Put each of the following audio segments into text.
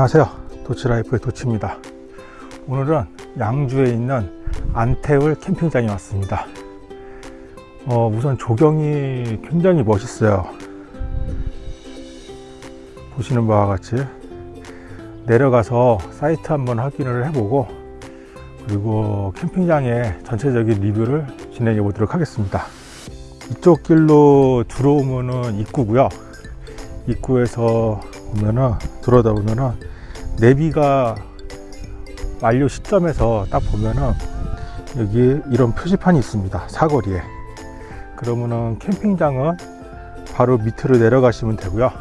안녕하세요. 도치라이프의 도치입니다. 오늘은 양주에 있는 안태울 캠핑장에 왔습니다. 어, 우선 조경이 굉장히 멋있어요. 보시는 바와 같이 내려가서 사이트 한번 확인을 해보고 그리고 캠핑장의 전체적인 리뷰를 진행해 보도록 하겠습니다. 이쪽 길로 들어오면은 입구고요. 입구에서 보면은 들어다 보면은 내비가 완료 시점에서 딱 보면은 여기 이런 표지판이 있습니다. 사거리에. 그러면은 캠핑장은 바로 밑으로 내려가시면 되고요.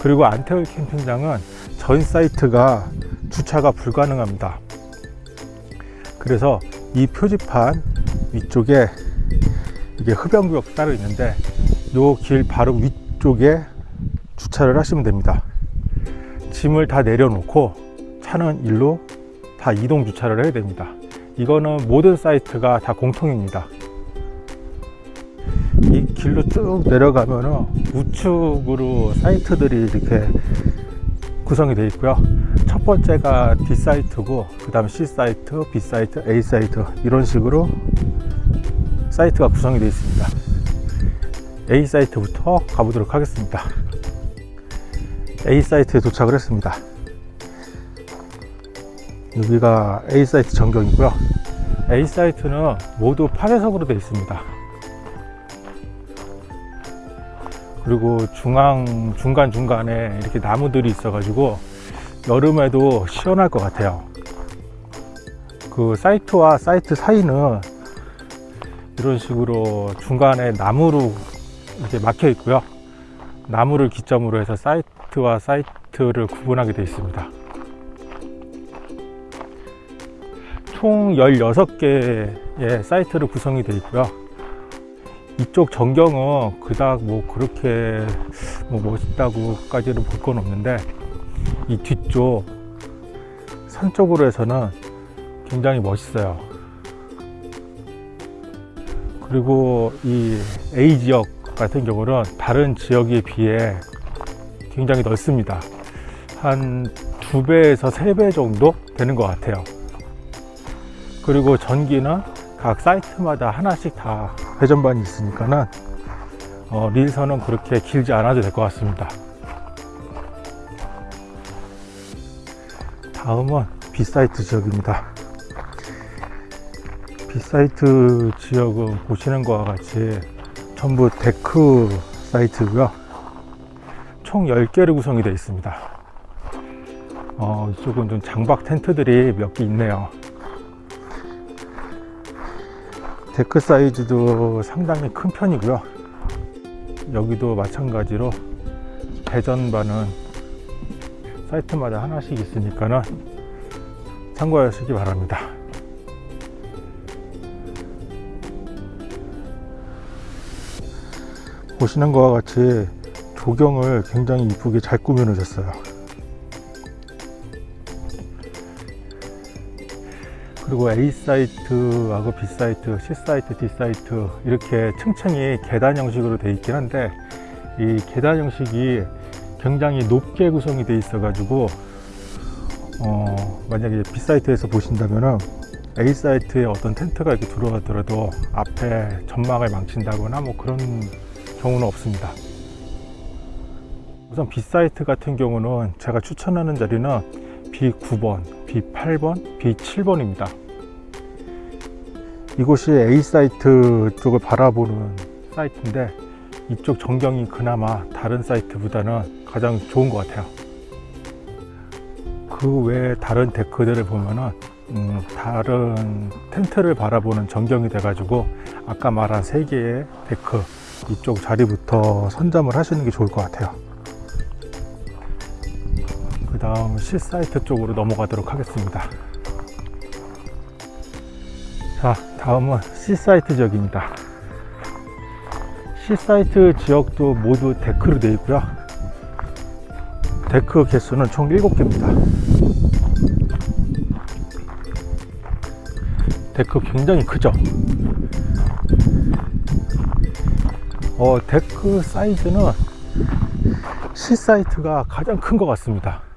그리고 안태울 캠핑장은 전 사이트가 주차가 불가능합니다. 그래서 이 표지판 위쪽에 이게 흡연구역 따로 있는데 요 길 바로 위쪽에 주차를 하시면 됩니다 짐을 다 내려놓고 차는 일로 다 이동 주차를 해야 됩니다. 이거는 모든 사이트가 다 공통입니다. 이 길로 쭉 내려가면은 우측으로 사이트들이 이렇게 구성이 되어 있고요. 첫 번째가 D 사이트고 그 다음 C 사이트, B 사이트, A 사이트 이런 식으로 사이트가 구성이 되어 있습니다. A 사이트부터 가보도록 하겠습니다 A 사이트에 도착을 했습니다. 여기가 A 사이트 전경이고요. A 사이트는 모두 파쇄석으로 되어 있습니다. 그리고 중앙 중간중간에 이렇게 나무들이 있어 가지고 여름에도 시원할 것 같아요. 그 사이트와 사이트 사이는 이런 식으로 중간에 나무로 이렇게 막혀 있고요. 나무를 기점으로 해서 사이트 와 사이트를 구분하게 되어 있습니다. 총 16개의 사이트로 구성이 되어 있고요. 이쪽 전경은 그닥 뭐 그렇게 뭐 멋있다고까지는 볼 건 없는데 이 뒤쪽 산 쪽으로 해서는 굉장히 멋있어요. 그리고 이 A 지역 같은 경우는 다른 지역에 비해 굉장히 넓습니다. 한 두 배에서 세 배 정도 되는 것 같아요. 그리고 전기는 각 사이트마다 하나씩 다 회전반이 있으니까는 어, 릴선은 그렇게 길지 않아도 될 것 같습니다. 다음은 B사이트 지역입니다. B사이트 지역은 보시는 것과 같이 전부 데크 사이트고요 총 10개로 구성이 되어 있습니다. 어, 이쪽은 좀 장박 텐트들이 몇 개 있네요. 데크 사이즈도 상당히 큰 편이고요. 여기도 마찬가지로 배전반은 사이트마다 하나씩 있으니까는 참고하시기 바랍니다. 보시는 것과 같이 조경을 굉장히 이쁘게 잘 꾸며 놓으셨어요. 그리고 A 사이트 하고 B 사이트, C 사이트, D 사이트 이렇게 층층이 계단 형식으로 되어 있긴 한데 이 계단 형식이 굉장히 높게 구성이 되어 있어 가지고 어, 만약에 B 사이트에서 보신다면은 A 사이트에 어떤 텐트가 이렇게 들어가더라도 앞에 전망을 망친다거나 뭐 그런 경우는 없습니다 우선 B 사이트 같은 경우는 제가 추천하는 자리는 B9번, B8번, B7번입니다. 이곳이 A 사이트 쪽을 바라보는 사이트인데 이쪽 전경이 그나마 다른 사이트보다는 가장 좋은 것 같아요. 그 외에 다른 데크들을 보면은 음, 다른 텐트를 바라보는 전경이 돼 가지고 아까 말한 세 개의 데크 이쪽 자리부터 선점을 하시는 게 좋을 것 같아요. 그 다음 C 사이트 쪽으로 넘어가도록 하겠습니다. 자 다음은 C 사이트 지역입니다. C 사이트 지역도 모두 데크로 되어 있고요. 데크 개수는 총 7개입니다. 데크 굉장히 크죠? 어, 데크 사이즈는 C 사이트가 가장 큰 것 같습니다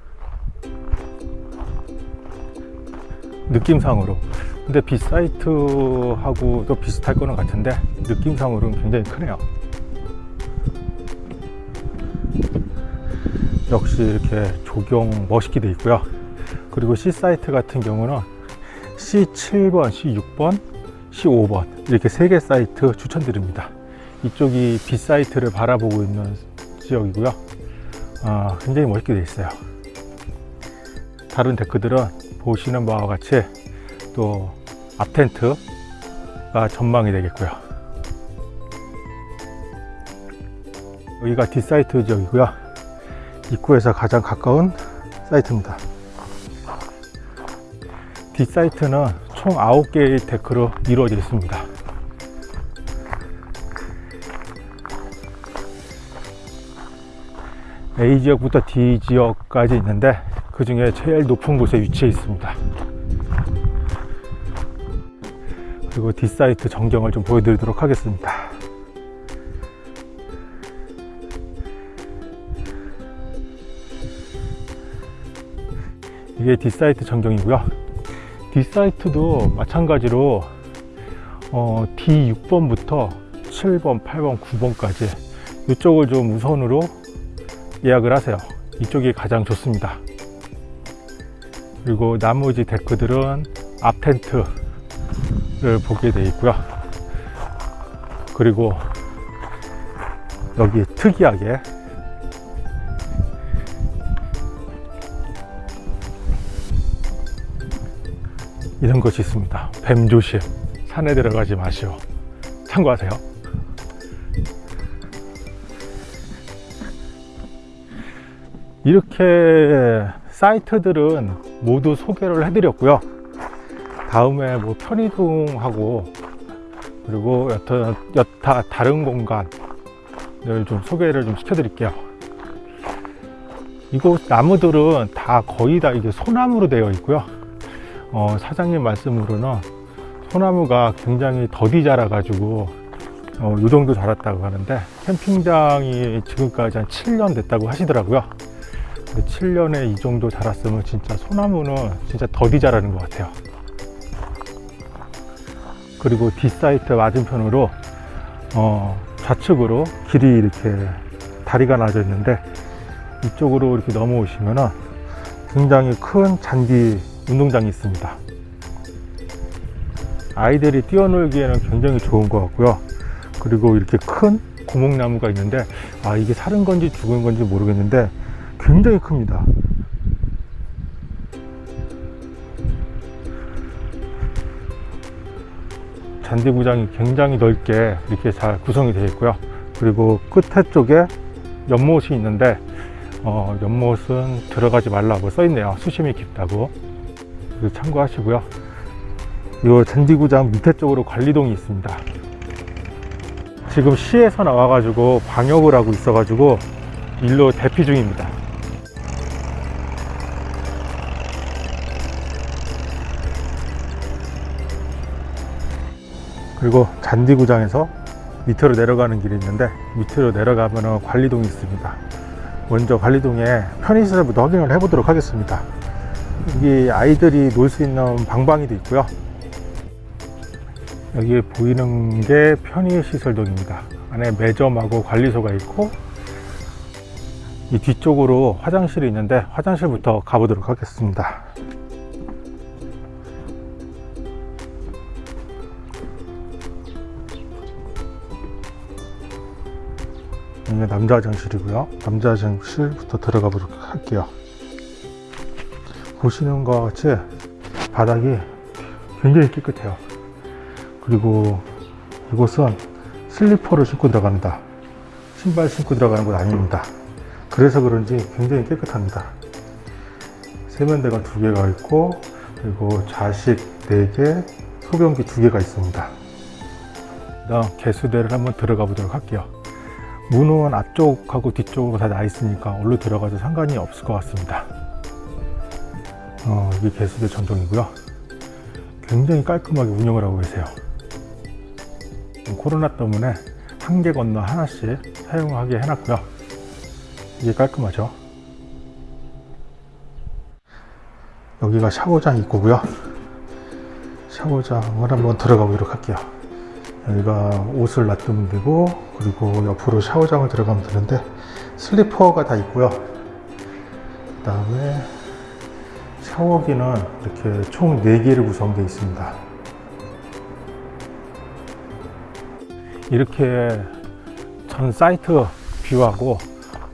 느낌상으로. 근데 빗사이트하고 또 비슷할 거는 같은데 느낌상으로는 굉장히 크네요. 역시 이렇게 조경 멋있게 돼 있고요. 그리고 C사이트 같은 경우는 C7번, C6번, C5번 이렇게 세 개 사이트 추천드립니다. 이쪽이 B사이트를 바라보고 있는 지역이고요. 어, 굉장히 멋있게 되어 있어요. 다른 데크들은 보시는 바와 같이 또 앞텐트가 전망이 되겠고요. 여기가 D사이트 지역이고요. 입구에서 가장 가까운 사이트입니다. D사이트는 총 9개의 데크로 이루어져 있습니다. A 지역부터 D 지역까지 있는데 그 중에 제일 높은 곳에 위치해 있습니다. 그리고 D사이트 전경을 좀 보여드리도록 하겠습니다. 이게 D사이트 전경이고요. D사이트도 마찬가지로 어, D6번부터 7번, 8번, 9번까지 이쪽을 좀 우선으로 예약을 하세요. 이쪽이 가장 좋습니다 그리고 나머지 데크들은 앞 텐트를 보게 되어 있고요. 그리고 여기 특이하게 이런 것이 있습니다. 뱀 조심. 산에 들어가지 마시오. 참고하세요. 이렇게 사이트들은 모두 소개를 해드렸고요. 다음에 뭐 편의동하고 그리고 여타, 여타 다른 공간을 좀 소개를 좀 시켜드릴게요. 이곳 나무들은 다 거의 다 이게 소나무로 되어 있고요. 어, 사장님 말씀으로는 소나무가 굉장히 더디 자라 가지고 어, 이 정도 자랐다고 하는데 캠핑장이 지금까지 한 7년 됐다고 하시더라고요 7년에 이 정도 자랐으면 진짜 소나무는 진짜 더디 자라는 것 같아요. 그리고 뒷사이트 맞은편으로 어, 좌측으로 길이 이렇게 다리가 나져 있는데 이쪽으로 이렇게 넘어오시면 굉장히 큰 잔디 운동장이 있습니다. 아이들이 뛰어놀기에는 굉장히 좋은 것 같고요. 그리고 이렇게 큰 고목나무가 있는데 아 이게 사는 건지 죽은 건지 모르겠는데 굉장히 큽니다. 잔디구장이 굉장히 넓게 이렇게 잘 구성이 되어 있고요. 그리고 끝에 쪽에 연못이 있는데 어, 연못은 들어가지 말라고 써 있네요. 수심이 깊다고. 참고하시고요. 이 잔디구장 밑에 쪽으로 관리동이 있습니다. 지금 시에서 나와 가지고 방역을 하고 있어 가지고 일로 대피 중입니다 그리고 잔디구장에서 밑으로 내려가는 길이 있는데 밑으로 내려가면 관리동이 있습니다. 먼저 관리동에 편의시설부터 확인을 해 보도록 하겠습니다. 여기 아이들이 놀 수 있는 방방이도 있고요. 여기 보이는 게 편의시설동입니다. 안에 매점하고 관리소가 있고 이 뒤쪽으로 화장실이 있는데 화장실부터 가보도록 하겠습니다 이게 남자 화장실이고요. 남자 화장실부터 들어가 보도록 할게요. 보시는 것 같이 바닥이 굉장히 깨끗해요. 그리고 이곳은 슬리퍼를 신고 들어갑니다. 신발 신고 들어가는 곳 아닙니다. 그래서 그런지 굉장히 깨끗합니다. 세면대가 두 개가 있고 그리고 좌식 4개 소변기 두 개가 있습니다. 다음 개수대를 한번 들어가 보도록 할게요 문은 앞쪽하고 뒤쪽으로 다 나 있으니까 얼로 들어가도 상관이 없을 것 같습니다. 어, 이게 개수대 전동이고요. 굉장히 깔끔하게 운영을 하고 계세요. 코로나 때문에 한 개 건너 하나씩 사용하게 해놨고요. 이게 깔끔하죠? 여기가 샤워장 입구고요. 샤워장을 한번 들어가 보도록 할게요 여기가 옷을 놔두면 되고 그리고 옆으로 샤워장을 들어가면 되는데 슬리퍼가 다 있고요. 그 다음에 샤워기는 이렇게 총 4개로 구성되어 있습니다. 이렇게 전 사이트 뷰하고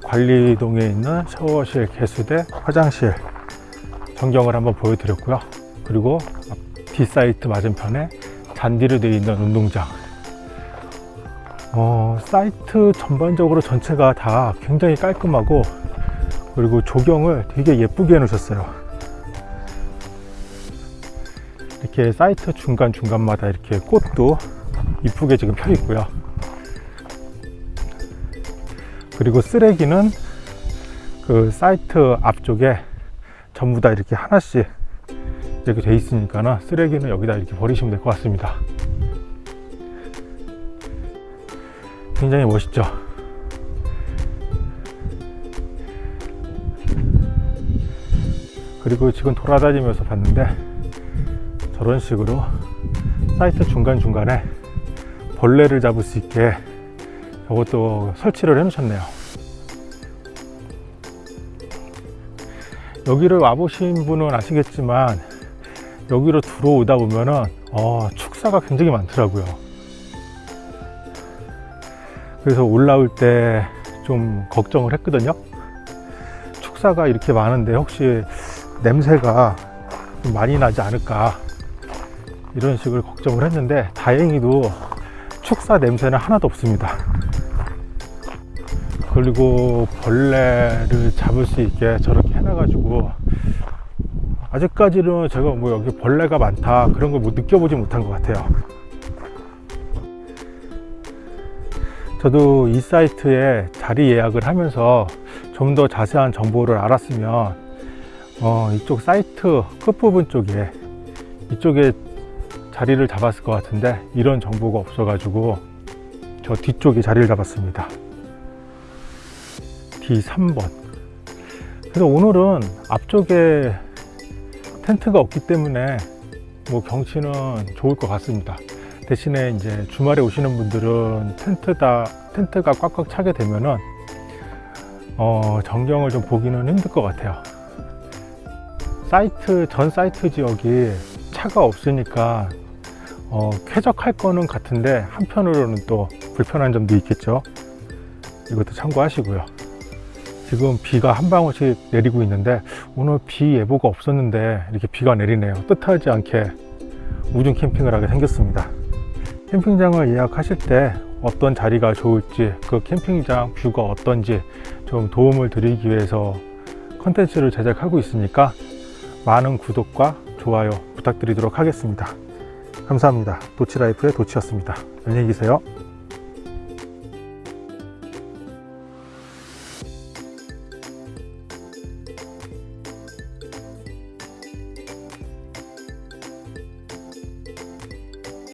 관리동에 있는 샤워실, 개수대, 화장실 전경을 한번 보여드렸고요. 그리고 뒷사이트 맞은편에 잔디로 되어 있는 운동장 어, 사이트 전반적으로 전체가 다 굉장히 깔끔하고 그리고 조경을 되게 예쁘게 해 놓으셨어요. 이렇게 사이트 중간중간마다 이렇게 꽃도 이쁘게 지금 펴 있고요. 그리고 쓰레기는 그 사이트 앞쪽에 전부 다 이렇게 하나씩 이렇게 돼 있으니까 쓰레기는 여기다 이렇게 버리시면 될 것 같습니다 굉장히 멋있죠? 그리고 지금 돌아다니면서 봤는데 저런 식으로 사이트 중간중간에 벌레를 잡을 수 있게 저것도 설치를 해 놓으셨네요. 여기를 와보신 분은 아시겠지만 여기로 들어오다 보면은 어, 축사가 굉장히 많더라고요 그래서 올라올 때 좀 걱정을 했거든요. 축사가 이렇게 많은데 혹시 냄새가 좀 많이 나지 않을까? 이런 식으로 걱정을 했는데 다행히도 축사 냄새는 하나도 없습니다. 그리고 벌레를 잡을 수 있게 저렇게 해놔 가지고 아직까지는 제가 뭐 여기 벌레가 많다 그런 걸뭐 느껴보지 못한 것 같아요 저도 이 사이트에 자리 예약을 하면서 좀 더 자세한 정보를 알았으면 어, 이쪽 사이트 끝부분 쪽에 이쪽에 자리를 잡았을 것 같은데 이런 정보가 없어 가지고 저 뒤쪽에 자리를 잡았습니다. D3번. 그래서 오늘은 앞쪽에 텐트가 없기 때문에 뭐 경치는 좋을 것 같습니다 대신에 이제 주말에 오시는 분들은 텐트다 텐트가 꽉꽉 차게 되면은 어, 전경을 좀 보기는 힘들 것 같아요. 사이트 전 사이트 지역이 차가 없으니까 어, 쾌적할 거는 같은데 한편으로는 또 불편한 점도 있겠죠. 이것도 참고하시고요. 지금 비가 한 방울씩 내리고 있는데 오늘 비 예보가 없었는데 이렇게 비가 내리네요. 뜻하지 않게 우중 캠핑을 하게 생겼습니다 캠핑장을 예약하실 때 어떤 자리가 좋을지 그 캠핑장 뷰가 어떤지 좀 도움을 드리기 위해서 컨텐츠를 제작하고 있으니까 많은 구독과 좋아요 부탁드리도록 하겠습니다. 감사합니다. 도치라이프의 도치였습니다. 안녕히 계세요